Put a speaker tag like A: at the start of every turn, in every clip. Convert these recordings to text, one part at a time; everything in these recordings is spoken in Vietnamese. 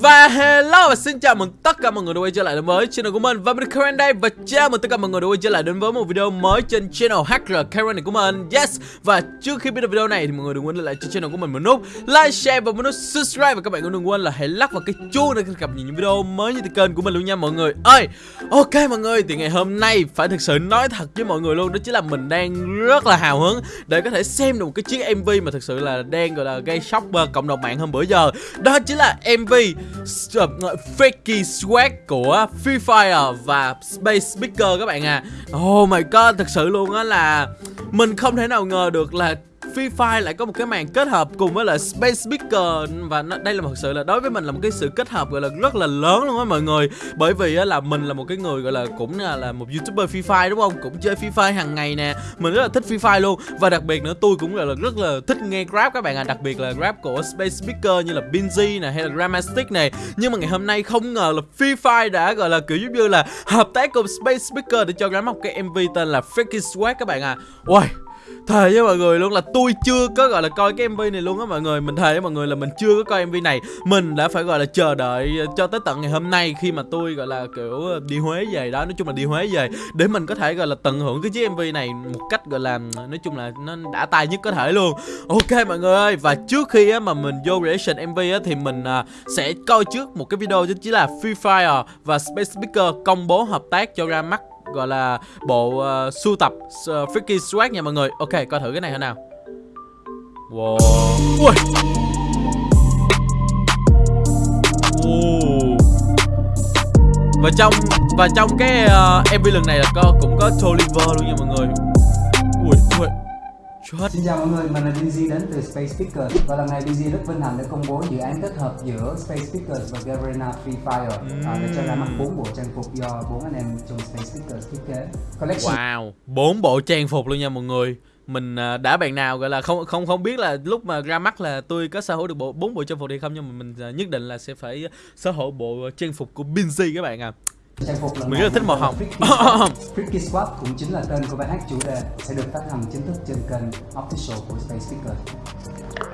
A: Và hello và xin chào mừng tất cả mọi người đã quay trở lại đến với channel của mình. Và mình Karen đây và chào mừng tất cả mọi người đã quay trở lại đến với một video mới trên channel HR Karen này của mình. Yes. Và trước khi biết được video này thì mọi người đừng quên lại cho channel của mình một nút like, share và một nút subscribe. Và các bạn cũng đừng quên là hãy lắc vào cái chuông để cập nhật những video mới như từ kênh của mình luôn nha mọi người ơi. Ok mọi người thì ngày hôm nay phải thực sự nói thật với mọi người luôn Đó chính là mình đang rất là hào hứng để có thể xem được một cái chiếc MV mà thực sự là đang gọi là gây sốc cộng đồng mạng hôm bữa giờ. Đó chính là MV fakey Swag của Free Fire và Space Speaker các bạn à. Oh my god, thật sự luôn á là Mình không thể nào ngờ được là Free Fire lại có một cái màn kết hợp cùng với là Space Speaker và nó, đây là một sự là đối với mình là một cái sự kết hợp gọi là rất là lớn luôn á mọi người. Bởi vì á, là mình là một cái người gọi là cũng là, là một youtuber Free Fire đúng không? Cũng chơi Free Fire hàng ngày nè. Mình rất là thích Free Fire luôn. Và đặc biệt nữa tôi cũng là, là rất là thích nghe rap các bạn à đặc biệt là rap của Space Speaker như là Binzy nè hay là Grammastic này. Nhưng mà ngày hôm nay không ngờ là Free Fire đã gọi là kiểu giống như là hợp tác cùng Space Speaker để cho ra một cái MV tên là Freaky Swag các bạn à Ôi thề với mọi người luôn là tôi chưa có gọi là coi cái mv này luôn á mọi người. Mình thề với mọi người là mình chưa có coi mv này. Mình đã phải gọi là chờ đợi cho tới tận ngày hôm nay khi mà tôi gọi là kiểu đi huế về đó. Nói chung là đi huế về để mình có thể gọi là tận hưởng cái chiếc mv này một cách gọi là nói chung là nó đã tay nhất có thể luôn. Ok mọi người ơi và trước khi á mà mình vô reaction mv á thì mình à, sẽ coi trước một cái video chính chỉ là free fire và space speaker công bố hợp tác cho ra mắt gọi là bộ uh, sưu tập uh, Freaky Swag nha mọi người. Ok coi thử cái này thế nào? Wow. Ui. Và trong và trong cái ờ, uh, MV lần này là có cũng có Toliver luôn nha mọi người.
B: Chết. Xin chào mọi người, mình là DZ đến từ Space Speakers và lần này DZ rất vinh hạnh để công bố dự án kết hợp giữa Space Speakers và Garena Free Fire mm. à, để cho ra mắt bốn bộ trang phục do bốn anh em trong Space Speakers thiết kế.
A: Collection. Wow, bốn bộ trang phục luôn nha mọi người. Mình à, đã bạn nào gọi là không không không biết là lúc mà ra mắt là tôi có sở hữu được bộ bốn bộ trang phục hay không nhưng mà mình à, nhất định là sẽ phải sở hữu bộ trang phục của Binzy các bạn à.
B: Trang phục lần
A: Mình rất là thích màu hồng.
B: Freaky Squad cũng chính là tên của bài hát chủ đề sẽ được phát hành chính thức trên kênh official của Space Speakers.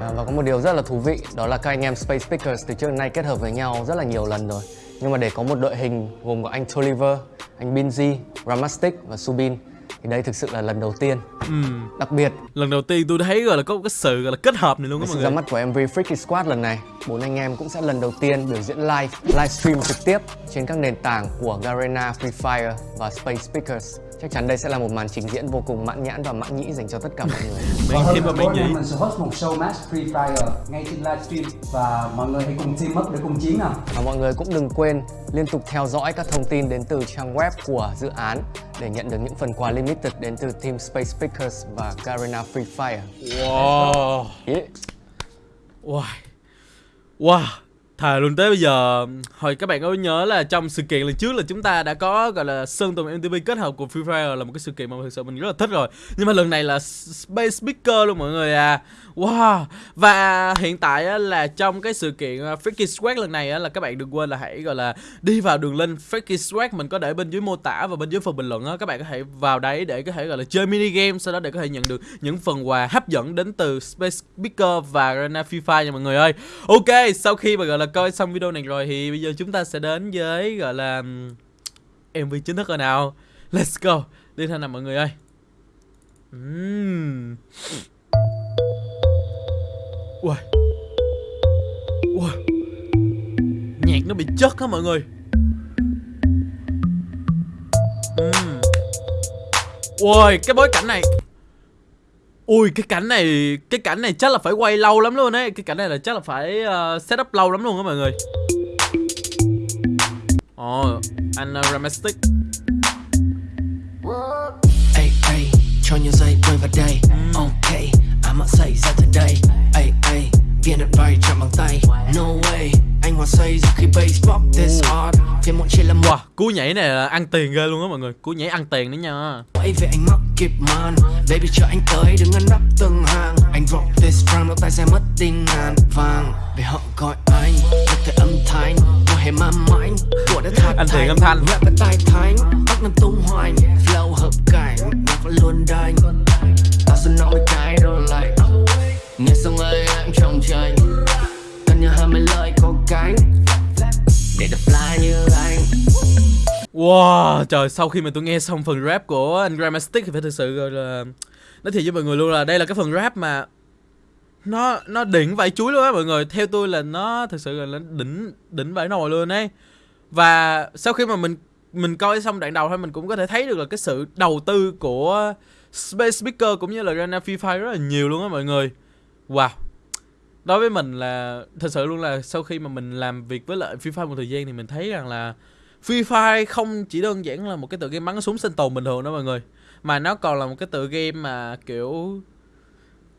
C: À, Và có một điều rất là thú vị đó là các anh em Space Speakers từ trước đến nay kết hợp với nhau rất là nhiều lần rồi. Nhưng mà để có một đội hình gồm có anh Toliver, anh Binzy, Ramastic và Subin thì đây thực sự là lần đầu tiên. Ừ. đặc biệt
A: lần đầu tiên tôi thấy gọi là có cái sự gọi là kết hợp này luôn
C: đó mọi người. ra mắt của MV Freaky Squad lần này bốn anh em cũng sẽ lần đầu tiên biểu diễn live livestream trực tiếp trên các nền tảng của Garena Free Fire và Space Speakers Chắc chắn đây sẽ là một màn trình diễn vô cùng mãn nhãn và mãn nhĩ dành cho tất cả mọi người.
B: Và hơn nữa mình, mình sẽ host một show match Free Fire ngay trên livestream và mọi người hãy cùng team up để cùng chiến nào.
C: Và mọi người cũng đừng quên liên tục theo dõi các thông tin đến từ trang web của dự án để nhận được những phần quà limited đến từ team Space Speakers và Garena Free Fire.
A: Wow. Yeah. Wow. Wow. Thề luôn, tới bây giờ, Hồi các bạn có nhớ là trong sự kiện lần trước là chúng ta đã có, gọi là, Sơn Tùng MTV kết hợp cùng Free Fire là một cái sự kiện mà thực sự mình rất là thích rồi. Nhưng mà lần này là Space Speaker luôn mọi người à. Wow. Và hiện tại là trong cái sự kiện à, Freaky Swag lần này là các bạn đừng quên là hãy, gọi là, đi vào đường link Freaky Swag mình có để bên dưới mô tả và bên dưới phần bình luận á. Các bạn có thể vào đấy để có thể, gọi là, chơi mini game, Sau đó để có thể nhận được những phần quà hấp dẫn đến từ Space Speaker và Arena Free Fire nha mọi người ơi. Ok, sau khi mà, gọi là coi xong video này rồi thì bây giờ chúng ta sẽ đến với, gọi là MV chính thức rồi nào. Let's go. Đi thôi nào mọi người ơi. Uhm. Ui Ui Nhạc nó bị chất hả mọi người? Uhm. Ui cái bối cảnh này. Ui cái cảnh này Cái cảnh này chắc là phải quay lâu lắm luôn ấy. Cái cảnh này là chắc là phải uh, set up lâu lắm luôn á mọi người. Ồ oh, Ramastic Ê ê cho nhiều giây quay vào đây. Mm. Ok I'm say ra today. Ê ê viên đặt vai chạm bằng tay. No way. Anh hòa say giờ khi bass pop this hard Thêm một chỉ là wow, cú nhảy này là ăn tiền ghê luôn á mọi người. Cú nhảy ăn tiền đấy nha.
C: Quay về anh mắc kịp man Baby chờ anh tới đừng ăn đắp từng hàng. Anh drop this rhyme nó tay sẽ mất tinh ngàn vàng. Vì họ gọi anh Được thể âm thanh. Mùa hè ma mãnh. Của đã thật
A: Anh tiền âm thanh.
C: Rap với tay thánh. Bắt năm tung hoành. Flow hợp cảnh. Nhạc vẫn luôn đanh. Tao sẽ nói cái đó lại Nghe xong ơi em trong trời Cần nhờ hơn mấy lời có cánh
A: Wow, trời, sau khi mà tôi nghe xong phần rap của anh Grammastic thì phải thực sự gọi là nói thiệt với mọi người luôn là đây là cái phần rap mà nó nó đỉnh vải chuối luôn á mọi người. Theo tôi là nó thực sự là nó đỉnh đỉnh vải nồi luôn ấy. Và sau khi mà mình mình coi xong đoạn đầu thôi mình cũng có thể thấy được là cái sự đầu tư của Space Speaker cũng như là Rana Free Fire rất là nhiều luôn á mọi người. Wow. Đối với mình là, thật sự luôn là sau khi mà mình làm việc với lại Free Fire một thời gian thì mình thấy rằng là Free Fire không chỉ đơn giản là một cái tựa game bắn súng sinh tồn bình thường đó mọi người, Mà nó còn là một cái tựa game mà, kiểu,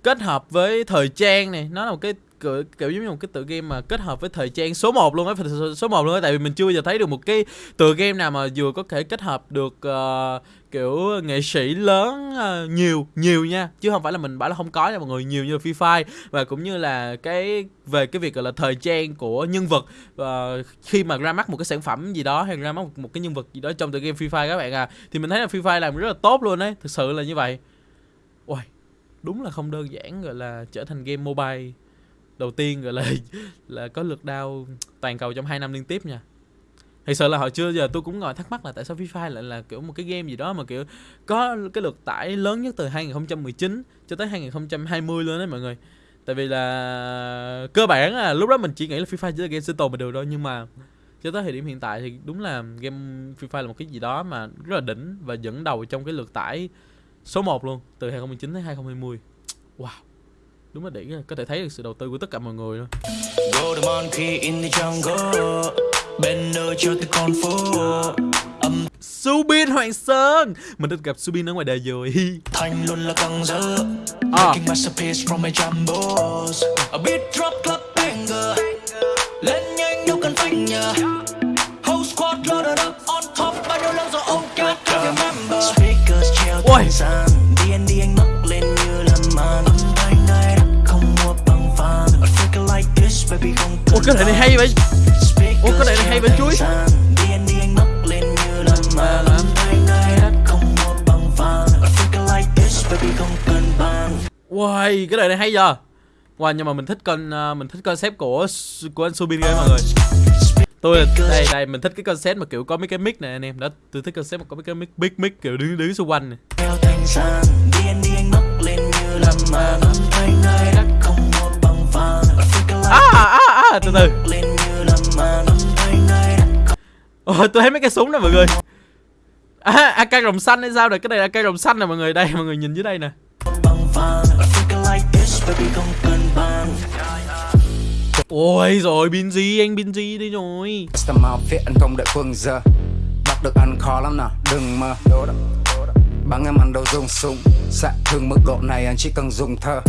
A: kết hợp với thời trang này, Nó là một cái kiểu, kiểu giống như một cái tựa game mà kết hợp với thời trang số 1 luôn á số 1 luôn á tại vì mình chưa bao giờ thấy được một cái tựa game nào mà vừa có thể kết hợp được uh, kiểu nghệ sĩ lớn uh, nhiều nhiều nha. Chứ không phải là mình bảo là không có nha mọi người nhiều như Free Fire và cũng như là cái về cái việc gọi là thời trang của nhân vật uh, khi mà ra mắt một cái sản phẩm gì đó hay ra mắt một, một cái nhân vật gì đó trong tựa game Free Fire các bạn à thì mình thấy là Free Fire làm rất là tốt luôn đấy thực sự là như vậy. Ôi, đúng là không đơn giản gọi là trở thành game mobile đầu tiên gọi là là có lượt đao toàn cầu trong 2 năm liên tiếp nha Thật sự là hồi chưa giờ tôi cũng ngồi thắc mắc là tại sao FIFA lại là kiểu một cái game gì đó mà kiểu có cái lượt tải lớn nhất từ 2019 cho tới 2020 luôn đấy mọi người. Tại vì là cơ bản là lúc đó mình chỉ nghĩ là FIFA chỉ là game sinh tồn mà được thôi nhưng mà cho tới thời điểm hiện tại thì đúng là game FIFA là một cái gì đó mà rất là đỉnh và dẫn đầu trong cái lượt tải số 1 luôn từ 2019 tới 2020. Wow đúng là đỉnh có thể thấy được sự đầu tư của tất cả mọi người luôn. Âm Subin Hoàng Sơn! Mình đã gặp Subin ở ngoài đời rồi. Thanh luôn là căng dơ à. Making masterpiece from my jumbos A beat drop club banger cái này này hay vậy Ủa cái này này hay vậy chuối Wow, cái đời này hay giờ Wow, nhưng mà mình thích con à, mình thích concept của của anh Subin game mọi người. Tôi đây đây mình thích cái concept mà kiểu có mấy cái mic này anh em. Đó, tôi thích concept mà có mấy cái mic big mic kiểu đứng đứng xung quanh này. À à à từ từ. Ồ, tôi thấy mấy cái súng này mọi người. À, AK rồng xanh hay sao rồi? Cái này là AK rồng xanh nè mọi người. Đây mọi người nhìn dưới đây nè. Ôi rồi Binzy anh Binzy đi rồi
B: anh không đợi phương giờ Bắt được anh khó lắm nào Đừng mơ Bắn em ăn đâu dùng súng Xạ thương mức độ này anh chỉ cần dùng thơ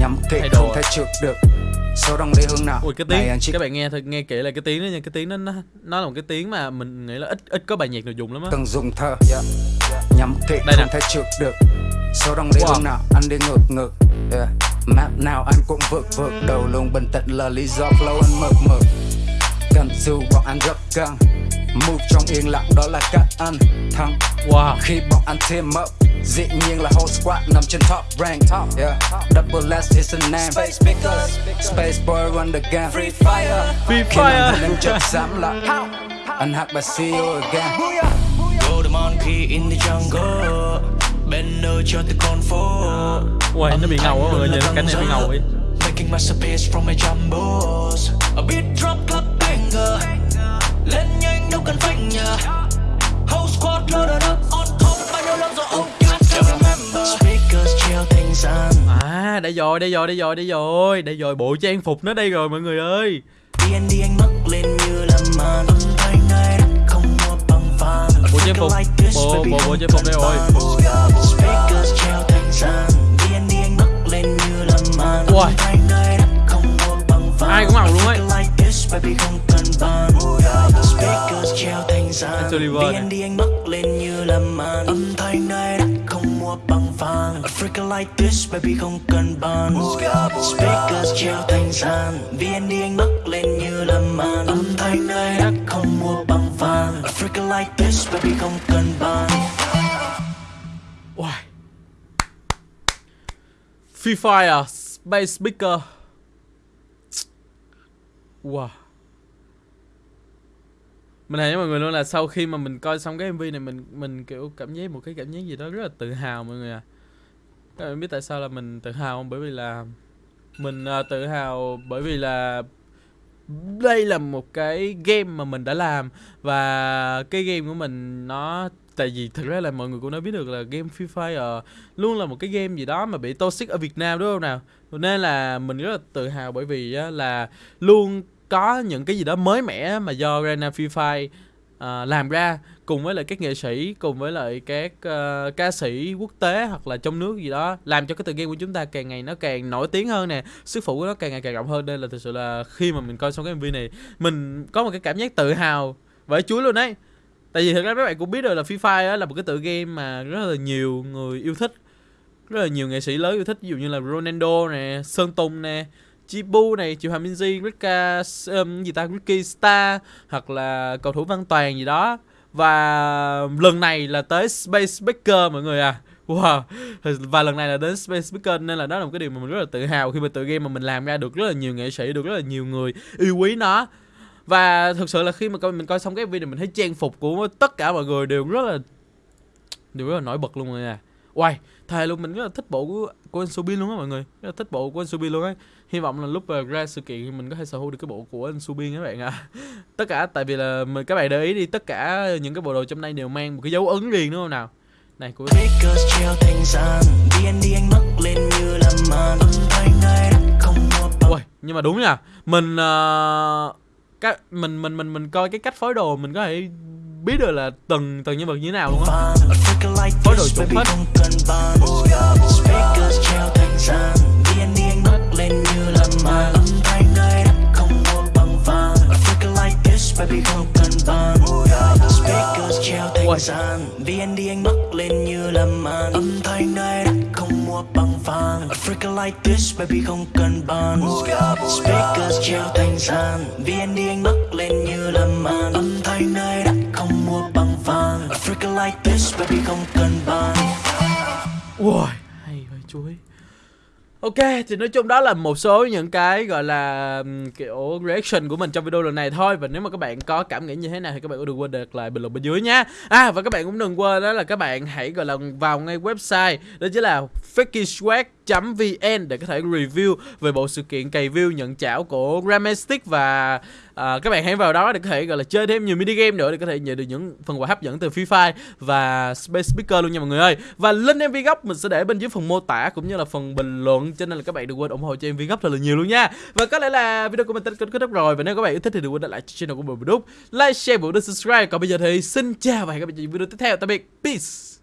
B: Nhắm kỹ không thể trượt được số đông đi hướng nào?
A: Ui cái tiếng. Chỉ... các bạn nghe thôi nghe kỹ là cái tiếng đó nha. Cái tiếng đó nó nó là một cái tiếng mà mình nghĩ là ít ít có bài nhạc nào dùng lắm á.
B: Cần dùng thơ nhắm kỹ Đây không thể trượt được. Số đông đi wow. hướng nào? Anh đi ngược ngược yeah. map nào anh cũng vượt vượt đầu luôn. Bình tĩnh là lý do flow anh mực mực cần dù bọn anh rất căng. Move trong yên lặng đó là cách anh thắng wow. khi bọn anh team up Dĩ nhiên là whole squad nằm trên top rank. Top, yeah. Double S is a name. Space Pickers. Space Boy run the game. Free Fire.
A: Free Fire.
B: Khi chợt dám lại Anh hack by CEO again.
A: Go the monkey in the jungle. Banner cho tới con phố. Ui, nó bị ngầu á mọi người, nhìn cái này bị ngầu ấy Making masterpiece from my jumbos A beat drop À đây rồi đây rồi đây rồi đây rồi. Đây rồi bộ trang phục nó đây rồi mọi người ơi. D&D anh mất lên như là màn Bộ trang phục Bộ bộ bộ trang phục đây rồi. Ui. Ai cũng mặc luôn ấy. Anh Oliver Freaking like this, baby, không cần bàn. Speakers treo thành sàn VND anh bắc lên như là màn. Âm thanh nơi đã không mua bằng vàng. Freaking like this, baby, không cần bàn. Why? Free Fire, Space Speaker. Wow mình thấy với mọi người luôn là sau khi mà mình coi xong cái mv này, mình mình kiểu cảm giác một cái cảm giác gì đó rất là tự hào mọi người à các bạn biết tại sao là mình tự hào không? Bởi vì là mình uh, tự hào bởi vì là đây là một cái game mà mình đã làm. Và cái game của mình nó tại vì thực ra là mọi người cũng đã biết được là game Free Fire luôn là một cái game gì đó mà bị toxic ở Việt Nam đúng không nào? Nên là mình rất là tự hào bởi vì là luôn có những cái gì đó mới mẻ mà do Rena Free Fire uh, làm ra cùng với lại các nghệ sĩ cùng với lại các uh, ca sĩ quốc tế hoặc là trong nước gì đó làm cho cái tựa game của chúng ta càng ngày nó càng nổi tiếng hơn nè sức phụ của nó càng ngày càng rộng hơn. Nên là thực sự là khi mà mình coi xong cái mv này mình có một cái cảm giác tự hào vãi chuối luôn đấy tại vì thực ra các bạn cũng biết rồi là Free Fire là một cái tựa game mà rất là nhiều người yêu thích rất là nhiều nghệ sĩ lớn yêu thích. Ví dụ như là Ronaldo nè Sơn Tùng nè Chibu này, Triệu Hoàng Minzy, Rika um, gì ta, Ricky Star hoặc là cầu thủ Văn Toàn gì đó. Và lần này là tới Space Baker mọi người à. Wow. Và lần này là đến Space Baker nên là đó là một cái điều mà mình rất là tự hào khi mà tự game mà mình làm ra được rất là nhiều nghệ sĩ, được rất là nhiều người yêu quý nó. Và thực sự là khi mà coi mình coi xong cái video mình thấy trang phục của tất cả mọi người đều rất là đều rất là nổi bật luôn mọi nè. Wow, à. thề luôn mình rất là thích bộ của, của anh Subin luôn á mọi người rất là thích bộ của anh Subin luôn á hy vọng là lúc mà ra sự kiện thì mình có thể sở hữu được cái bộ của anh Subin các bạn ạ. À. tất cả tại vì là mình các bạn để ý đi tất cả những cái bộ đồ trong đây đều mang một cái dấu ấn riêng đúng không nào? Này của Ôi, nhưng mà đúng nha. Mình uh, cái mình mình mình mình coi cái cách phối đồ mình có thể biết được là từng từng nhân vật như thế nào luôn á. Phối đồ chuẩn hết like this baby không cần bàn Speakers treo thành gian VND anh mắc lên như là màn. Âm thanh nơi đất không mua bằng vàng. A freak like this baby không cần bàn Ui, hay vậy chuối. Ok, thì nói chung đó là một số những cái gọi là kiểu reaction của mình trong video lần này thôi. Và nếu mà các bạn có cảm nghĩ như thế nào thì các bạn cũng đừng quên để lại bình luận bên dưới nha. À và các bạn cũng đừng quên đó là các bạn hãy gọi là vào ngay website Đó chính là vn để có thể review về bộ sự kiện cày view nhận chảo của Gramastic và à, các bạn hãy vào đó để có thể gọi là chơi thêm nhiều mini game nữa để có thể nhận được những phần quà hấp dẫn từ Free Fire và Space Speaker luôn nha mọi người ơi và link MV gốc mình sẽ để bên dưới phần mô tả cũng như là phần bình luận cho nên là các bạn đừng quên ủng hộ cho MV gốc thật là nhiều luôn nha và có lẽ là video của mình tới kết thúc rồi và nếu các bạn yêu thích thì đừng quên để lại channel của mình đúc like share và subscribe còn bây giờ thì xin chào và hẹn gặp lại trong video tiếp theo tạm biệt peace